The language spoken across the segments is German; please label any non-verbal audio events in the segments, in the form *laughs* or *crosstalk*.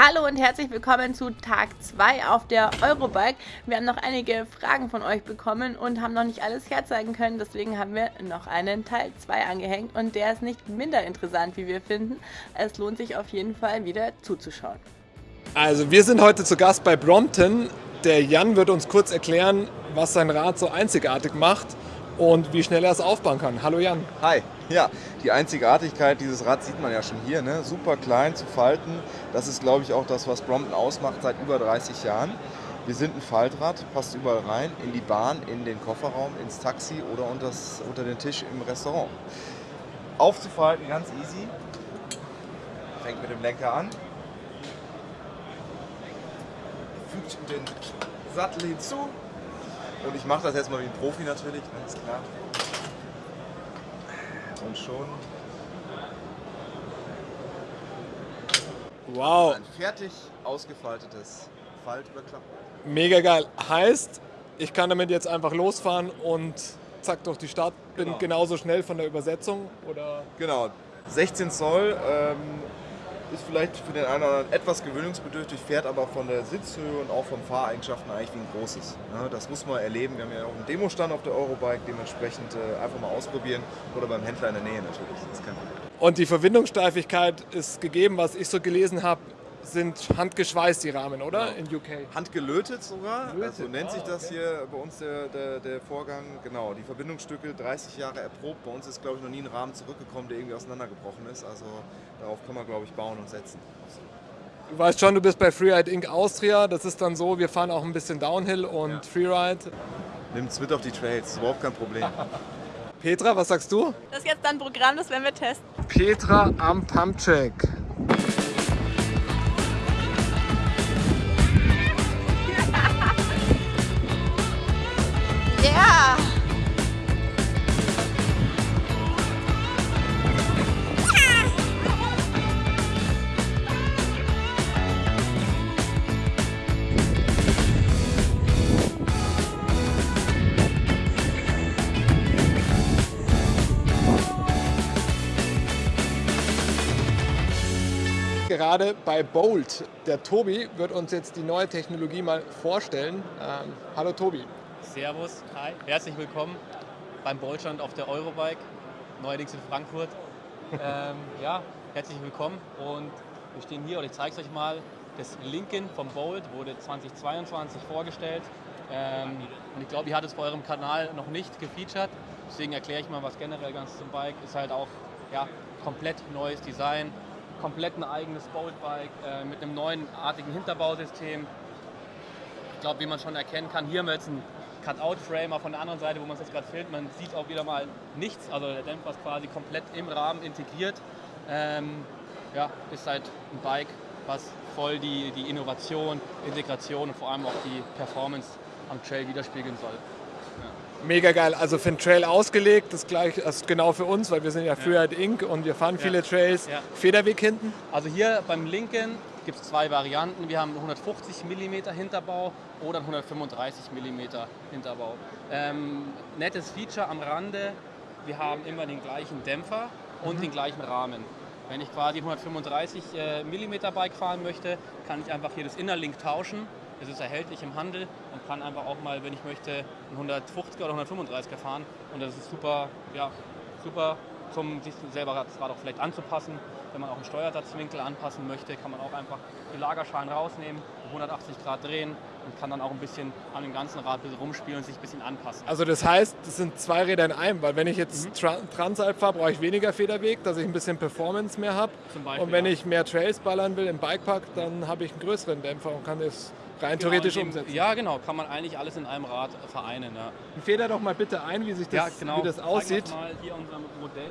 Hallo und herzlich willkommen zu Tag 2 auf der Eurobike. Wir haben noch einige Fragen von euch bekommen und haben noch nicht alles herzeigen können. Deswegen haben wir noch einen Teil 2 angehängt und der ist nicht minder interessant, wie wir finden. Es lohnt sich auf jeden Fall wieder zuzuschauen. Also wir sind heute zu Gast bei Brompton. Der Jan wird uns kurz erklären, was sein Rad so einzigartig macht und wie schnell er es aufbauen kann. Hallo Jan. Hi. *laughs* Ja, die Einzigartigkeit dieses Rads sieht man ja schon hier. Ne? Super klein zu falten. Das ist, glaube ich, auch das, was Brompton ausmacht seit über 30 Jahren. Wir sind ein Faltrad, passt überall rein, in die Bahn, in den Kofferraum, ins Taxi oder unters, unter den Tisch im Restaurant. Aufzufalten ganz easy. Fängt mit dem Lenker an. Fügt den Sattel hinzu. Und ich mache das jetzt mal wie ein Profi natürlich, ne? ist klar. Und schon Wow, ein fertig ausgefaltetes Faltüberklappen. mega geil. Heißt, ich kann damit jetzt einfach losfahren und zack durch die Stadt. Bin Genau. genauso schnell von der Übersetzung oder Genau, 16 Zoll ähm, ist vielleicht für den einen oder anderen etwas gewöhnungsbedürftig, fährt aber von der Sitzhöhe und auch von Fahreigenschaften eigentlich wie ein großes. Das muss man erleben. Wir haben ja auch einen Demostand auf der Eurobike, dementsprechend äh, einfach mal ausprobieren oder beim Händler in der Nähe natürlich. Und die Verbindungssteifigkeit ist gegeben, was ich so gelesen habe, sind handgeschweißt die Rahmen, oder? In UK. Handgelötet sogar, Gelötet, also nennt sich ah, das okay. hier bei uns der, der, der Vorgang. Genau, die Verbindungsstücke 30 Jahre erprobt. Bei uns ist, glaube ich, noch nie ein Rahmen zurückgekommen, der irgendwie auseinandergebrochen ist. Also darauf kann man, glaube ich, bauen und setzen. Du weißt schon, du bist bei Freeride Inc. Austria. Das ist dann so, wir fahren auch ein bisschen Downhill und Ja. Freeride. Nimmt's mit auf die Trails, ist überhaupt kein Problem. *laughs* Petra, was sagst du? Das ist jetzt dann Programm, das werden wir testen. Petra am Pumpcheck. Gerade bei Bolt. Der Tobi wird uns jetzt die neue Technologie mal vorstellen. Ähm, hallo Tobi. Servus, hi, herzlich willkommen beim Boltstand auf der Eurobike, neuerdings in Frankfurt. *laughs* ähm, ja, herzlich willkommen und wir stehen hier und ich zeige es euch mal. Das Lincoln vom Bolt wurde 2022 vorgestellt ähm, und ich glaube, ihr hattet es bei eurem Kanal noch nicht gefeatured. Deswegen erkläre ich mal was generell ganz zum Bike. Ist halt auch ja, komplett neues Design, komplett ein eigenes Bolt-Bike äh, mit einem neuen artigen Hinterbausystem. Ich glaube, wie man schon erkennen kann, hier haben wir jetzt einen Cut-Out-Framer von der anderen Seite, wo man es jetzt gerade filmt. Man sieht auch wieder mal nichts, also der Dämpfer ist quasi komplett im Rahmen integriert. Ähm, ja, ist halt ein Bike, was voll die, die Innovation, Integration und vor allem auch die Performance am Trail widerspiegeln soll. Mega geil. Also für den Trail ausgelegt, das gleich also genau für uns, weil wir sind ja Freeride Inc. und wir fahren viele Trails. Federweg hinten. Also hier beim Lincoln gibt es zwei Varianten. Wir haben einen 150 mm Hinterbau oder einen 135 mm Hinterbau. Ähm, nettes Feature am Rande, wir haben immer den gleichen Dämpfer und den gleichen Rahmen. Wenn ich quasi 135 äh, mm Bike fahren möchte, kann ich einfach hier das Innerlink tauschen. Es ist erhältlich im Handel und kann einfach auch mal, wenn ich möchte, einen 150er oder 135er fahren. Und das ist super, ja, super zum sich selber das Rad auch vielleicht anzupassen. Wenn man auch einen Steuersatzwinkel anpassen möchte, kann man auch einfach die Lagerschalen rausnehmen, 180 Grad drehen und kann dann auch ein bisschen an dem ganzen Rad rumspielen und sich ein bisschen anpassen. Also das heißt, das sind zwei Räder in einem, weil wenn ich jetzt Mhm. Tra Transalp fahre, brauche ich weniger Federweg, dass ich ein bisschen Performance mehr habe. Und wenn ja. ich mehr Trails ballern will im Bikepark, dann habe ich einen größeren Dämpfer und kann das rein Genau, theoretisch dem- umsetzen. Ja, genau, kann man eigentlich alles in einem Rad vereinen. Ja. Feder doch mal bitte ein, wie sich das, ja, genau. wie das aussieht. wir's mal hier unser Modell.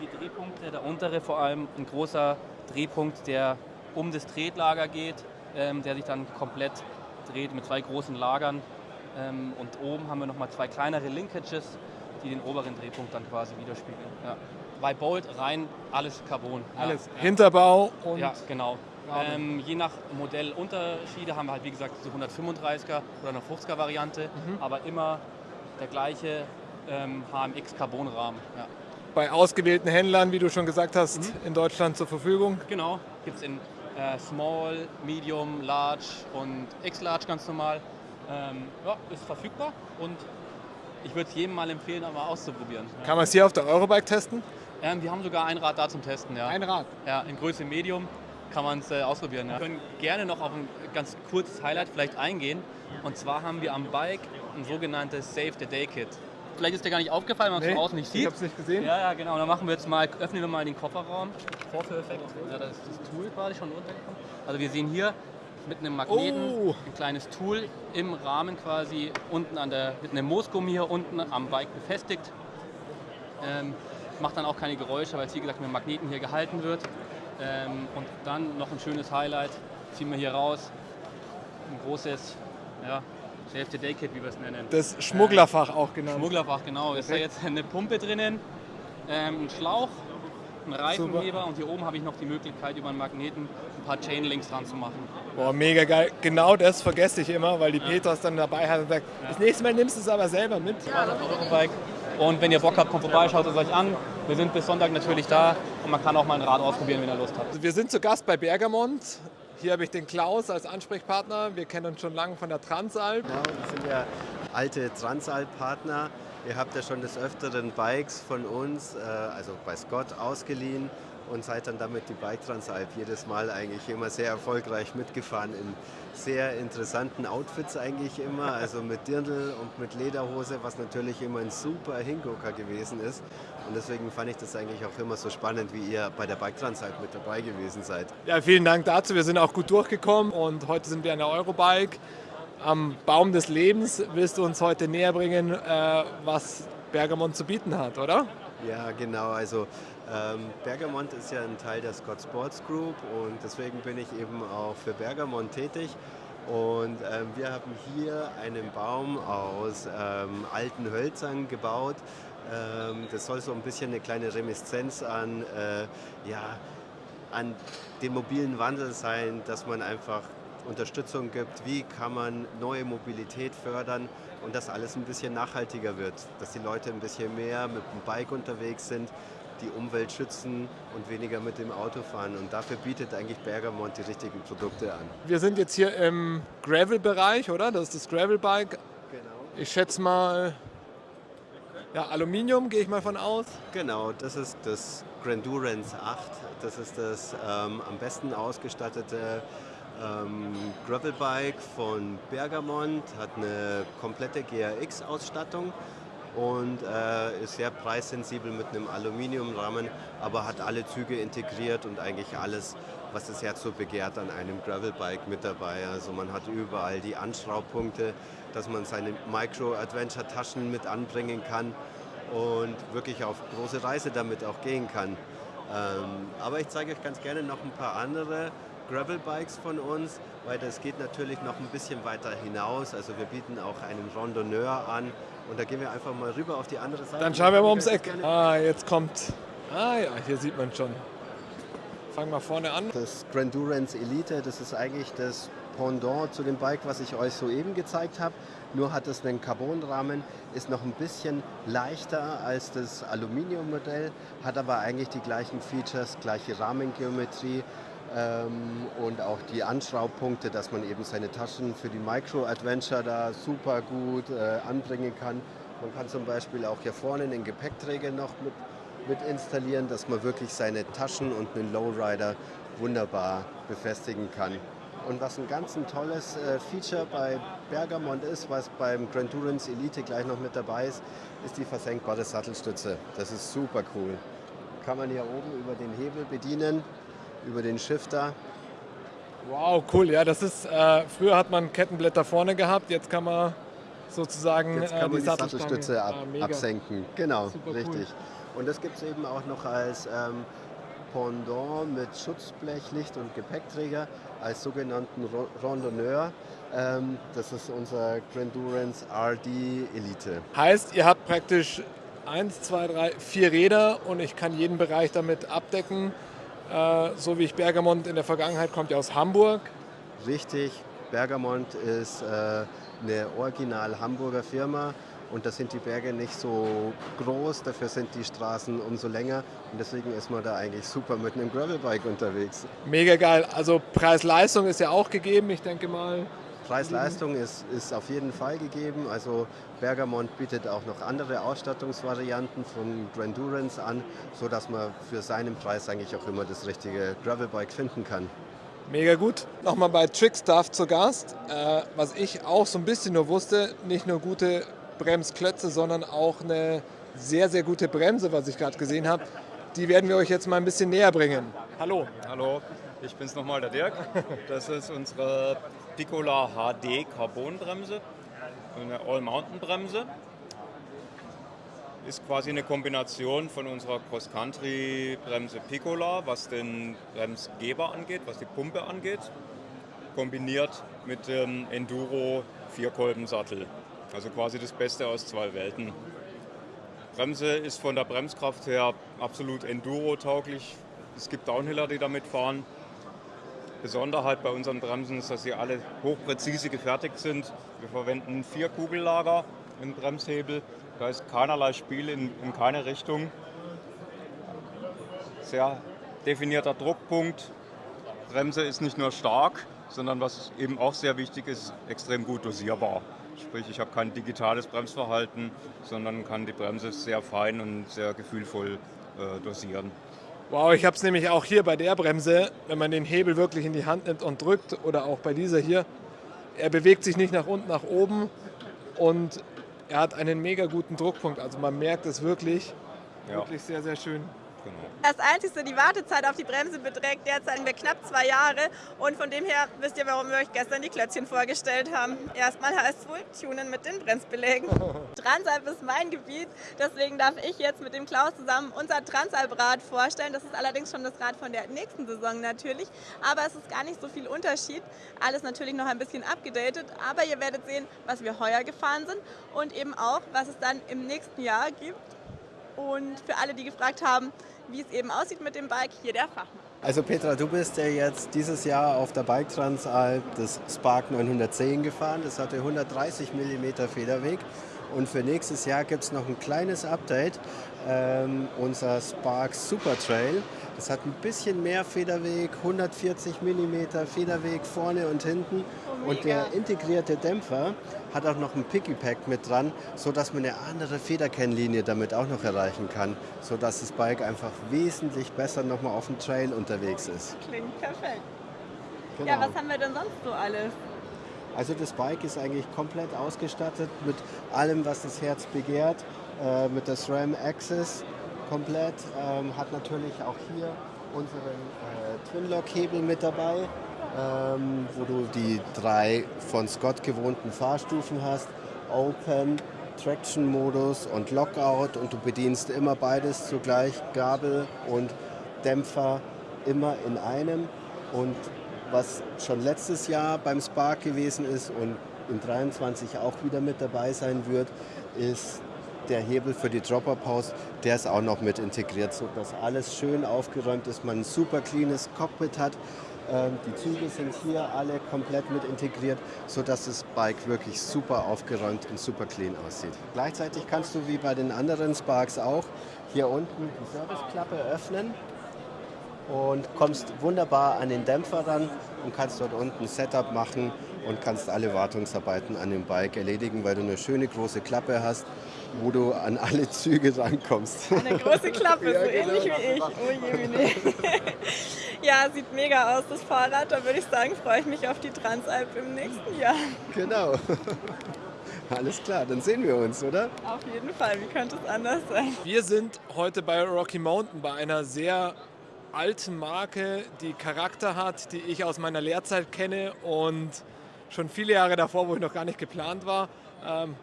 Die Drehpunkte. Der untere vor allem ein großer Drehpunkt, der um das Tretlager geht, ähm, der sich dann komplett dreht mit zwei großen Lagern. Ähm, und oben haben wir nochmal zwei kleinere Linkages, die den oberen Drehpunkt dann quasi widerspiegeln. Ja. Bei Bolt rein alles Carbon. Alles. Ja. Hinterbau und Ja, genau. Ähm, je nach Modellunterschiede haben wir halt wie gesagt so 135er oder eine 50er Variante, Mhm. aber immer der gleiche ähm, HMX Carbonrahmen. Ja. bei ausgewählten Händlern, wie du schon gesagt hast, mhm. in Deutschland zur Verfügung. Genau, gibt es in äh, Small, Medium, Large und X-Large ganz normal. Ähm, ja, ist verfügbar und ich würde es jedem mal empfehlen, einmal auszuprobieren. Kann man es hier auf der Eurobike testen? Ähm, wir haben sogar ein Rad da zum Testen. Ja. Ein Rad? Ja, in Größe Medium kann man es äh, ausprobieren. Ja. Wir können gerne noch auf ein ganz kurzes Highlight vielleicht eingehen. Und zwar haben wir am Bike ein sogenanntes Save the Day Kit. Vielleicht ist dir gar nicht aufgefallen, wenn man es nee, von außen nicht sieht. Ich habe es nicht gesehen. Ja, ja, genau. Dann machen wir jetzt mal, öffnen wir mal den Kofferraum. Vorführeffekt. Ja, das ist das Tool quasi schon runtergekommen. Also wir sehen hier mit einem Magneten oh. ein kleines Tool im Rahmen quasi unten an der, mit einem Moosgummi hier unten am Bike befestigt. Ähm, macht dann auch keine Geräusche, weil es wie gesagt mit dem Magneten hier gehalten wird. Ähm, und dann noch ein schönes Highlight, ziehen wir hier raus, ein großes ja, Save the Day Kit, wie wir es nennen. Das Schmugglerfach ähm, auch genannt. Schmugglerfach, genau. Okay. Ist da jetzt eine Pumpe drinnen, ähm, ein Schlauch, ein Reifenheber Super. und hier oben habe ich noch die Möglichkeit, über einen Magneten ein paar Chainlinks dran zu machen. Boah, mega geil. Genau das vergesse ich immer, weil die ja. Peters dann dabei hat und sagt, ja. das nächste Mal nimmst du es aber selber mit. Ja. Und wenn ihr Bock habt, kommt vorbei, schaut es euch an. Wir sind bis Sonntag natürlich da und man kann auch mal ein Rad ausprobieren, wenn ihr Lust habt. Wir sind zu Gast bei Bergamont. Hier habe ich den Klaus als Ansprechpartner. Wir kennen uns schon lange von der Transalp. Genau, wir sind ja alte Transalp-Partner. Ihr habt ja schon des Öfteren Bikes von uns, äh, also bei Scott, ausgeliehen und seid dann damit die Bike Transalp jedes Mal eigentlich immer sehr erfolgreich mitgefahren in sehr interessanten Outfits eigentlich immer, also mit Dirndl und mit Lederhose, was natürlich immer ein super Hingucker gewesen ist. Und deswegen fand ich das eigentlich auch immer so spannend, wie ihr bei der Bike Transalp mit dabei gewesen seid. Ja, vielen Dank dazu. Wir sind auch gut durchgekommen und heute sind wir an der Eurobike. Am Baum des Lebens willst du uns heute näher bringen, äh, was Bergamont zu bieten hat, oder? Ja, genau. Also ähm, Bergamont ist ja ein Teil der Scott Sports Group und deswegen bin ich eben auch für Bergamont tätig. Und ähm, wir haben hier einen Baum aus ähm, alten Hölzern gebaut. Ähm, das soll so ein bisschen eine kleine Reminiszenz an, äh, ja, an den mobilen Wandel sein, dass man einfach Unterstützung gibt, wie kann man neue Mobilität fördern und dass alles ein bisschen nachhaltiger wird, dass die Leute ein bisschen mehr mit dem Bike unterwegs sind, die Umwelt schützen und weniger mit dem Auto fahren. Und dafür bietet eigentlich Bergamont die richtigen Produkte an. Wir sind jetzt hier im Gravel-Bereich, oder? Das ist das Gravel-Bike. Genau. Ich schätze mal, ja, Aluminium gehe ich mal von aus. Genau, das ist das Grandurance 8. Das ist das ähm, am besten ausgestattete ähm, Gravelbike von Bergamont, hat eine komplette GRX-Ausstattung und äh, ist sehr preissensibel mit einem Aluminiumrahmen, aber hat alle Züge integriert und eigentlich alles, was das Herz so begehrt, an einem Gravelbike mit dabei. Also man hat überall die Anschraubpunkte, dass man seine Micro-Adventure-Taschen mit anbringen kann und wirklich auf große Reise damit auch gehen kann. Ähm, aber ich zeige euch ganz gerne noch ein paar andere Gravel-Bikes von uns, weil das geht natürlich noch ein bisschen weiter hinaus. Also wir bieten auch einen Randonneur an und da gehen wir einfach mal rüber auf die andere Seite. Dann schauen wir mal ums Eck. Ah, jetzt kommt. Ah ja, hier sieht man schon. Fangen wir vorne an. Das Grandurance Elite, das ist eigentlich das Pendant zu dem Bike, was ich euch soeben gezeigt habe. Nur hat es einen Carbonrahmen, ist noch ein bisschen leichter als das Aluminiummodell, hat aber eigentlich die gleichen Features, gleiche Rahmengeometrie, und auch die Anschraubpunkte, dass man eben seine Taschen für die Micro-Adventure da super gut äh, anbringen kann. Man kann zum Beispiel auch hier vorne einen Gepäckträger noch mit, mit installieren, dass man wirklich seine Taschen und einen Lowrider wunderbar befestigen kann. Und was ein ganz ein tolles äh, Feature bei Bergamont ist, was beim Grand Durance Elite gleich noch mit dabei ist, ist die versenkbare Sattelstütze. Das ist super cool. Kann man hier oben über den Hebel bedienen über den Shifter. Wow, cool. Ja, das ist, äh, früher hat man Kettenblätter vorne gehabt, jetzt kann man sozusagen jetzt kann äh, man die, die Sattelstütze ab, ah, absenken. Genau, Super richtig. Cool. Und das gibt es eben auch noch als ähm, Pendant mit Schutzblech, Licht und Gepäckträger als sogenannten Randonneur. Ähm, das ist unser Grandurance RD Elite. Heißt, ihr habt praktisch eins, zwei, drei, vier Räder und ich kann jeden Bereich damit abdecken. Äh, so wie ich Bergamont in der Vergangenheit kommt ja aus Hamburg. Richtig, Bergamont ist äh, eine original Hamburger Firma und da sind die Berge nicht so groß, dafür sind die Straßen umso länger und deswegen ist man da eigentlich super mit einem Gravelbike unterwegs. Mega geil. Also Preis-Leistung ist ja auch gegeben, ich denke mal. Preis-Leistung ist, ist auf jeden Fall gegeben. Also Bergamont bietet auch noch andere Ausstattungsvarianten von Grandurance an, sodass man für seinen Preis eigentlich auch immer das richtige Gravelbike finden kann. Mega gut. Nochmal bei Trickstuff zu Gast. Äh, was ich auch so ein bisschen nur wusste, nicht nur gute Bremsklötze, sondern auch eine sehr, sehr gute Bremse, was ich gerade gesehen habe. Die werden wir euch jetzt mal ein bisschen näher bringen. Hallo. Hallo, ich bin's nochmal, der Dirk. Das ist unsere Piccola HD Carbonbremse, eine All-Mountain-Bremse. Ist quasi eine Kombination von unserer Cross-Country-Bremse Piccola, was den Bremsgeber angeht, was die Pumpe angeht, kombiniert mit dem Enduro Vierkolbensattel. Also quasi das Beste aus zwei Welten. Bremse ist von der Bremskraft her absolut Enduro-tauglich. Es gibt Downhiller, die damit fahren. Besonderheit bei unseren Bremsen ist, dass sie alle hochpräzise gefertigt sind. Wir verwenden vier Kugellager im Bremshebel. Da ist keinerlei Spiel in, in keine Richtung. Sehr definierter Druckpunkt. Bremse ist nicht nur stark, sondern was eben auch sehr wichtig ist, extrem gut dosierbar. Sprich, ich habe kein digitales Bremsverhalten, sondern kann die Bremse sehr fein und sehr gefühlvoll äh, dosieren. Wow, ich habe es nämlich auch hier bei der Bremse, wenn man den Hebel wirklich in die Hand nimmt und drückt oder auch bei dieser hier, er bewegt sich nicht nach unten, nach oben und er hat einen mega guten Druckpunkt. Also man merkt es wirklich, Ja. wirklich sehr, sehr schön. Genau. Das Einzige, die Wartezeit auf die Bremse beträgt derzeit knapp zwei Jahre. Und von dem her wisst ihr, warum wir euch gestern die Klötzchen vorgestellt haben. Erstmal heißt es wohl tunen mit den Bremsbelägen. *laughs* Transalp ist mein Gebiet, deswegen darf ich jetzt mit dem Klaus zusammen unser Transalp-Rad vorstellen. Das ist allerdings schon das Rad von der nächsten Saison natürlich, aber es ist gar nicht so viel Unterschied. Alles natürlich noch ein bisschen abgedatet, aber ihr werdet sehen, was wir heuer gefahren sind und eben auch, was es dann im nächsten Jahr gibt. Und für alle, die gefragt haben, wie es eben aussieht mit dem Bike, hier der Fachmann. Also Petra, du bist ja jetzt dieses Jahr auf der Bike Transalp das Spark 910 gefahren. Das hatte 130 mm Federweg. Und für nächstes Jahr gibt es noch ein kleines Update. Ähm, unser Spark Super Trail. Das hat ein bisschen mehr Federweg, 140 mm Federweg vorne und hinten. und der integrierte Dämpfer hat auch noch ein Picky-Pack mit dran, sodass man eine andere Federkennlinie damit auch noch erreichen kann, sodass das Bike einfach wesentlich besser nochmal auf dem Trail unterwegs ist. Klingt perfekt. Genau. Ja, was haben wir denn sonst so alles? Also das Bike ist eigentlich komplett ausgestattet mit allem, was das Herz begehrt, äh, mit der SRAM Axis komplett, ähm, hat natürlich auch hier unseren äh, Twin-Lock-Hebel mit dabei, ähm, wo du die drei von Scott gewohnten Fahrstufen hast, Open, Traction-Modus und Lockout. Und du bedienst immer beides zugleich, Gabel und Dämpfer immer in einem. Und was schon letztes Jahr beim Spark gewesen ist und in 23 auch wieder mit dabei sein wird, ist der Hebel für die Dropper-Pause, der ist auch noch mit integriert, sodass alles schön aufgeräumt ist, man ein super cleanes Cockpit hat. Ähm, Die Züge sind hier alle komplett mit integriert, sodass das Bike wirklich super aufgeräumt und super clean aussieht. Gleichzeitig kannst du wie bei den anderen Sparks auch hier unten die Serviceklappe öffnen und kommst wunderbar an den Dämpfer ran und kannst dort unten Setup machen und kannst alle Wartungsarbeiten an dem Bike erledigen, weil du eine schöne große Klappe hast, wo du an alle Züge rankommst. Eine große *laughs* Klappe, Ja, so genau, ähnlich wie ich. Oh je, Mine. *laughs* Ja, sieht mega aus, das Fahrrad. Da würde ich sagen, freue ich mich auf die Transalp im nächsten Jahr. Genau. *laughs* Alles klar, dann sehen wir uns, oder? Auf jeden Fall, wie könnte es anders sein? Wir sind heute bei Rocky Mountain, bei einer sehr alten Marke, die Charakter hat, die ich aus meiner Lehrzeit kenne und schon viele Jahre davor, wo ich noch gar nicht geplant war. Ähm,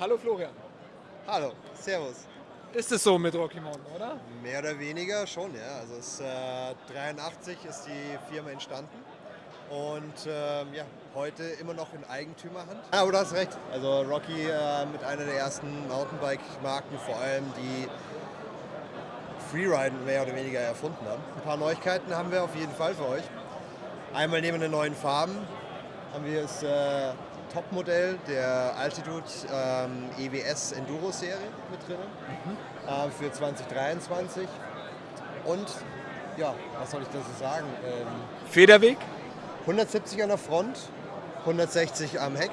hallo Florian. Hallo, Servus. Ist es so mit Rocky Mountain, oder? Mehr oder weniger schon, ja. Also es, äh, 83 ist die Firma entstanden und ähm, ja, heute immer noch in Eigentümerhand. Ah, aber du hast recht. Also Rocky äh, mit einer der ersten Mountainbike-Marken, vor allem die Freeriden mehr oder weniger erfunden haben. Ein paar Neuigkeiten haben wir auf jeden Fall für euch. Einmal neben den neuen Farben haben wir das äh, Topmodell der Altitude ähm, EWS Enduro Serie mit drin äh, für 2023. Und ja, was soll ich dazu sagen? Ähm, Federweg 170 an der Front, 160 am Heck.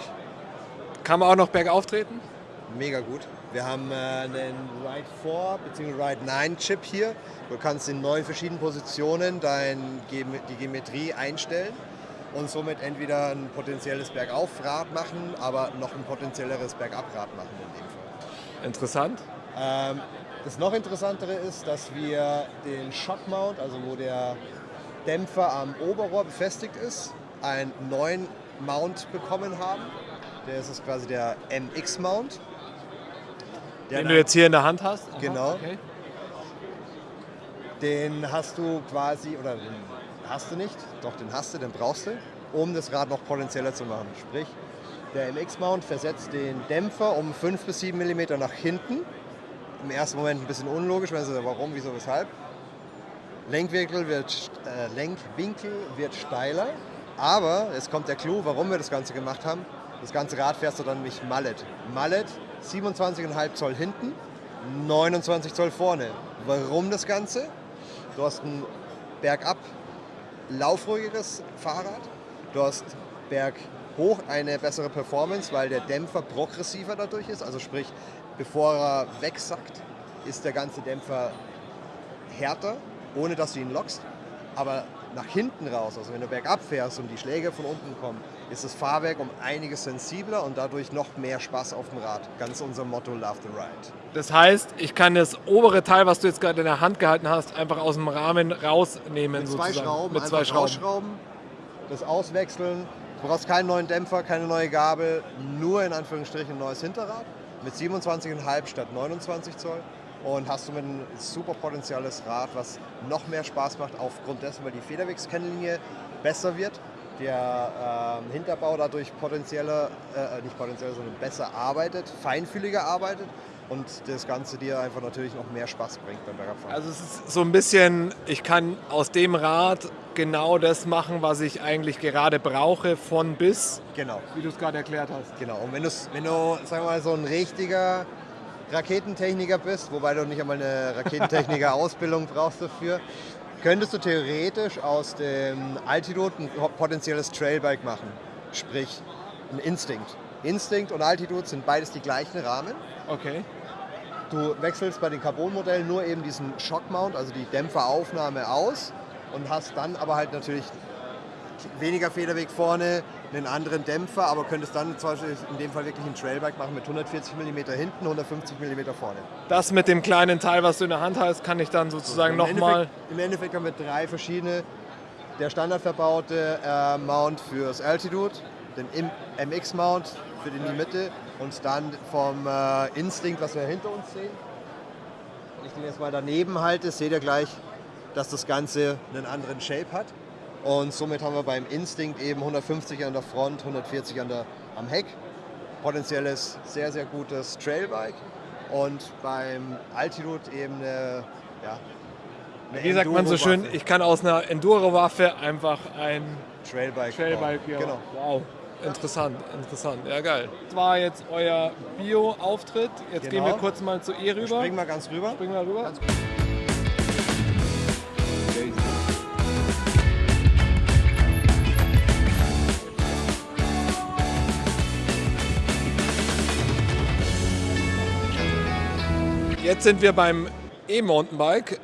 kann man auch noch bergauf treten. Mega gut. Wir haben äh, einen Ride 4 bzw. Ride 9 Chip hier. Du kannst in neun verschiedenen Positionen dein, Ge- die Geometrie einstellen und somit entweder ein potenzielles Bergaufrad machen, aber noch ein potenzielleres Bergabrad machen in dem Fall. Interessant. Ähm, das noch interessantere ist, dass wir den Shock Mount, also wo der Dämpfer am Oberrohr befestigt ist, einen neuen Mount bekommen haben. Der ist quasi der MX Mount. Der Den du jetzt hier in der Hand hast. Aha, Genau. Okay. Den hast du quasi, oder den hast du nicht, doch den hast du, den brauchst du, um das Rad noch potenzieller zu machen. Sprich, der MX-Mount versetzt den Dämpfer um 5 bis 7 mm nach hinten. Im ersten Moment ein bisschen unlogisch, wenn Sie warum, wieso, weshalb. Lenkwinkel wird, äh, Lenkwinkel wird steiler, aber es kommt der Clou, warum wir das Ganze gemacht haben. Das ganze Rad fährst du dann nämlich Mallet. Mallet, 27,5 Zoll hinten, 29 Zoll vorne. Warum das Ganze? Du hast ein bergab laufruhigeres Fahrrad. Du hast berghoch eine bessere Performance, weil der Dämpfer progressiver dadurch ist. Also sprich, bevor er wegsackt, ist der ganze Dämpfer härter, ohne dass du ihn lockst. Aber nach hinten raus, also wenn du bergab fährst und die Schläge von unten kommen, ist das Fahrwerk um einiges sensibler und dadurch noch mehr Spaß auf dem Rad. Ganz unser Motto Love the Ride. Das heißt, ich kann das obere Teil, was du jetzt gerade in der Hand gehalten hast, einfach aus dem Rahmen rausnehmen. Mit zwei sozusagen. Schrauben, Mit zwei Schrauben. rausschrauben, das auswechseln. Du brauchst keinen neuen Dämpfer, keine neue Gabel, nur in Anführungsstrichen ein neues Hinterrad mit 27,5 statt 29 Zoll. Und hast du mit ein super potenzielles Rad, was noch mehr Spaß macht, aufgrund dessen, weil die Federwegskennlinie besser wird, der ähm, Hinterbau dadurch potenzieller, äh, nicht potenzieller, sondern besser arbeitet, feinfühliger arbeitet und das Ganze dir einfach natürlich noch mehr Spaß bringt beim Bergabfahren. Also es ist so ein bisschen, ich kann aus dem Rad genau das machen, was ich eigentlich gerade brauche, von bis, genau. wie du es gerade erklärt hast. Genau, und wenn, wenn du, sagen wir mal, so ein richtiger Raketentechniker bist, wobei du nicht einmal eine Raketentechniker-Ausbildung brauchst dafür, könntest du theoretisch aus dem Altitude ein potenzielles Trailbike machen. Sprich, ein Instinct. Instinct und Altitude sind beides die gleichen Rahmen. Okay. Du wechselst bei den Carbon-Modellen nur eben diesen Shock-Mount, also die Dämpferaufnahme aus und hast dann aber halt natürlich weniger Federweg vorne, einen anderen Dämpfer, aber könntest dann zum Beispiel in dem Fall wirklich ein Trailbike machen mit 140 mm hinten, 150 mm vorne. Das mit dem kleinen Teil, was du in der Hand hast, kann ich dann sozusagen Im nochmal. Im Endeffekt haben wir drei verschiedene. Der standardverbaute äh, Mount fürs Altitude, den MX-Mount für die in die Mitte und dann vom äh, Instinct, was wir hinter uns sehen. Wenn ich den jetzt mal daneben halte, seht ihr gleich, dass das Ganze einen anderen Shape hat. Und somit haben wir beim Instinct eben 150 an der Front, 140 an der, am Heck. Potenzielles, sehr, sehr gutes Trailbike. Und beim Altitude eben eine, ja, eine Wie sagt man so schön, ich kann aus einer Enduro-Waffe einfach ein Trailbike. Trailbike, ja. Genau. Wow. Interessant, interessant. Ja, geil. Das war jetzt euer Bio-Auftritt. Jetzt gehen Genau. wir kurz mal zu ihr rüber. Springen wir ganz rüber. Springen wir rüber. Ganz Jetzt sind wir beim E-Mountainbike.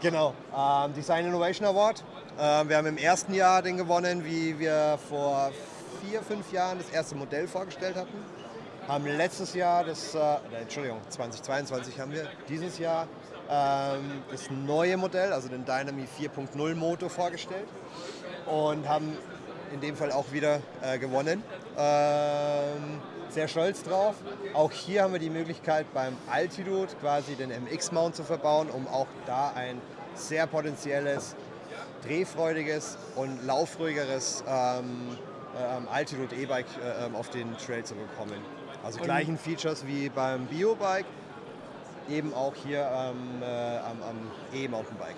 Genau, ähm, Design Innovation Award. Ähm, wir haben im ersten Jahr den gewonnen, wie wir vor vier, fünf Jahren das erste Modell vorgestellt hatten. Haben letztes Jahr, das, äh, Entschuldigung, 2022 haben wir dieses Jahr ähm, das neue Modell, also den Dynami 4.0 Motor vorgestellt und haben in dem Fall auch wieder äh, gewonnen. Ähm, sehr stolz drauf. Auch hier haben wir die Möglichkeit beim Altitude quasi den MX-Mount zu verbauen, um auch da ein sehr potenzielles, drehfreudiges und laufruhigeres ähm, ähm, Altitude E-Bike äh, ähm, auf den Trail zu bekommen. Also Und- gleichen Features wie beim Bio-Bike, eben auch hier ähm, äh, am, am E-Mountainbike.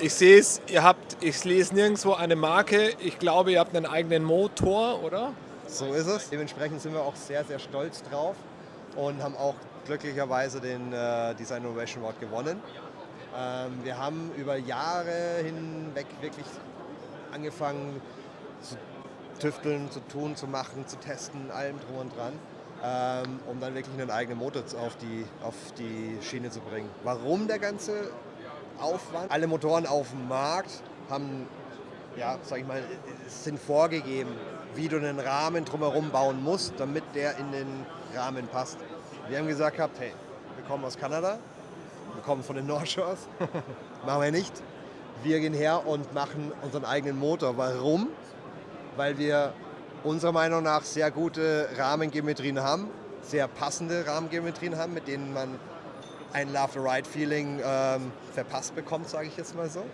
Ich sehe es, ihr habt, ich lese nirgendwo eine Marke. Ich glaube, ihr habt einen eigenen Motor, oder? So ist es. Dementsprechend sind wir auch sehr, sehr stolz drauf und haben auch glücklicherweise den äh, Design Innovation Award gewonnen. Ähm, wir haben über Jahre hinweg wirklich angefangen zu tüfteln, zu tun, zu machen, zu testen, allem drum und dran, ähm, um dann wirklich einen eigenen Motor auf die, auf die Schiene zu bringen. Warum der ganze Aufwand? Alle Motoren auf dem Markt haben, ja, sag ich mal, sind vorgegeben, wie du einen Rahmen drumherum bauen musst, damit der in den Rahmen passt. Wir haben gesagt gehabt, hey, wir kommen aus Kanada, wir kommen von den North Shores, *laughs* machen wir nicht. Wir gehen her und machen unseren eigenen Motor. Warum? Weil wir unserer Meinung nach sehr gute Rahmengeometrien haben, sehr passende Rahmengeometrien haben, mit denen man ein Love the Ride Feeling ähm, verpasst bekommt, sage ich jetzt mal so.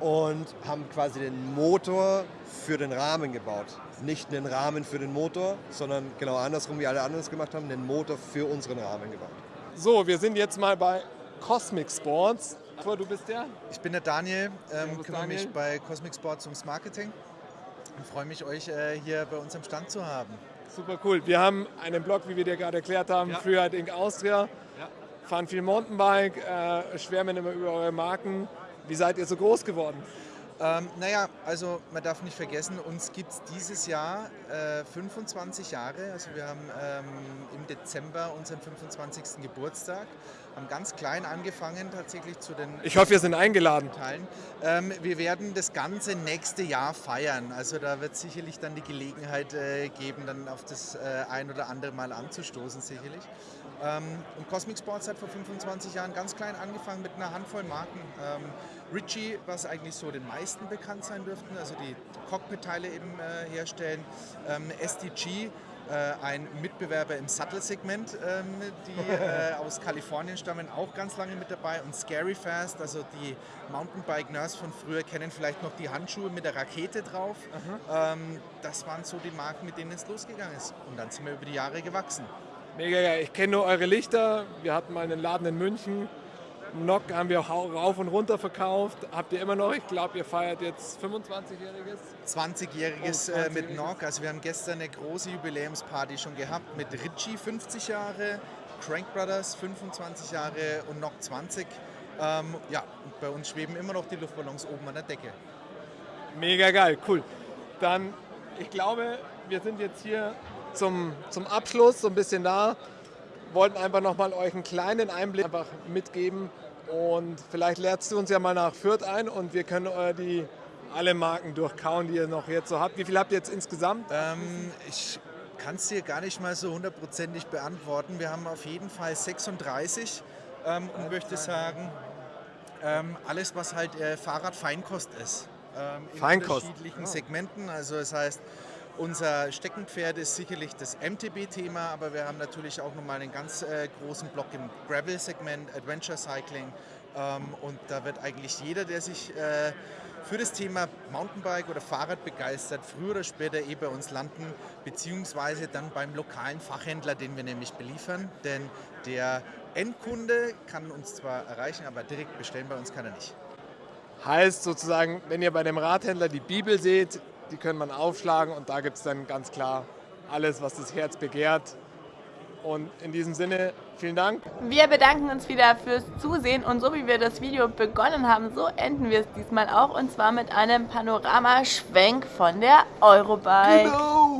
Und haben quasi den Motor für den Rahmen gebaut. Nicht einen Rahmen für den Motor, sondern genau andersrum, wie alle anderen es gemacht haben, den Motor für unseren Rahmen gebaut. So, wir sind jetzt mal bei Cosmic Sports. Du bist der? Ich bin der Daniel, ähm, kümmere Daniel. mich bei Cosmic Sports ums Marketing und freue mich, euch äh, hier bei uns am Stand zu haben. Super cool. Wir haben einen Blog, wie wir dir gerade erklärt haben, ja. Freeride Inc. Austria. Ja. Fahren viel Mountainbike, äh, schwärmen immer über eure Marken. Wie seid ihr so groß geworden? Ähm, naja, also man darf nicht vergessen, uns gibt es dieses Jahr äh, 25 Jahre. Also wir haben ähm, im Dezember unseren 25. Geburtstag, haben ganz klein angefangen tatsächlich zu den... Ich hoffe, wir sind eingeladen. Teilen. Ähm, wir werden das ganze nächste Jahr feiern. Also da wird sicherlich dann die Gelegenheit äh, geben, dann auf das äh, ein oder andere Mal anzustoßen sicherlich. Ähm, und Cosmic Sports hat vor 25 Jahren ganz klein angefangen mit einer Handvoll Marken. Ähm, Ritchie, was eigentlich so den meisten bekannt sein dürften, also die Cockpit-Teile eben äh, herstellen. Ähm, SDG, ein Mitbewerber im Sattel-Segment, ähm, die *laughs* äh, aus Kalifornien stammen, auch ganz lange mit dabei. Und Scary Fast, also die Mountainbike-Nerds von früher kennen vielleicht noch die Handschuhe mit der Rakete drauf. Ähm, das waren so die Marken, mit denen es losgegangen ist. Und dann sind wir über die Jahre gewachsen. Mega geil. Ich kenne nur eure Lichter. Wir hatten mal einen Laden in München. Nock haben wir rauf und runter verkauft. Habt ihr immer noch? Ich glaube, ihr feiert jetzt 25-jähriges. 20-jähriges oh, 20 äh, mit Nock. Also wir haben gestern eine große Jubiläumsparty schon gehabt mit Ritchie 50 Jahre, Crank Brothers 25 Jahre und Nock 20. Ähm, ja, bei uns schweben immer noch die Luftballons oben an der Decke. Mega geil, cool. Dann, ich glaube, wir sind jetzt hier zum, zum Abschluss so ein bisschen da. Wollten einfach nochmal euch einen kleinen Einblick einfach mitgeben und vielleicht lernst du uns ja mal nach Fürth ein und wir können äh, die alle Marken durchkauen, die ihr noch jetzt so habt. Wie viel habt ihr jetzt insgesamt? Ähm, ich kann es dir gar nicht mal so hundertprozentig beantworten. Wir haben auf jeden Fall 36 ähm, und möchte sagen, ähm, alles was halt äh, Fahrradfeinkost ist. Ähm, in Feinkost. unterschiedlichen Segmenten. Also das heißt, unser Steckenpferd ist sicherlich das MTB-Thema, aber wir haben natürlich auch nochmal einen ganz äh, großen Block im Gravel-Segment, Adventure Cycling. Ähm, und da wird eigentlich jeder, der sich äh, für das Thema Mountainbike oder Fahrrad begeistert, früher oder später eh bei uns landen, beziehungsweise dann beim lokalen Fachhändler, den wir nämlich beliefern. Denn der Endkunde kann uns zwar erreichen, aber direkt bestellen bei uns kann er nicht. Heißt sozusagen, wenn ihr bei dem Radhändler die Bibel seht, die können man aufschlagen und da gibt es dann ganz klar alles, was das Herz begehrt. Und in diesem Sinne, vielen Dank. Wir bedanken uns wieder fürs Zusehen und so wie wir das Video begonnen haben, so enden wir es diesmal auch und zwar mit einem Panoramaschwenk von der Eurobike. Genau.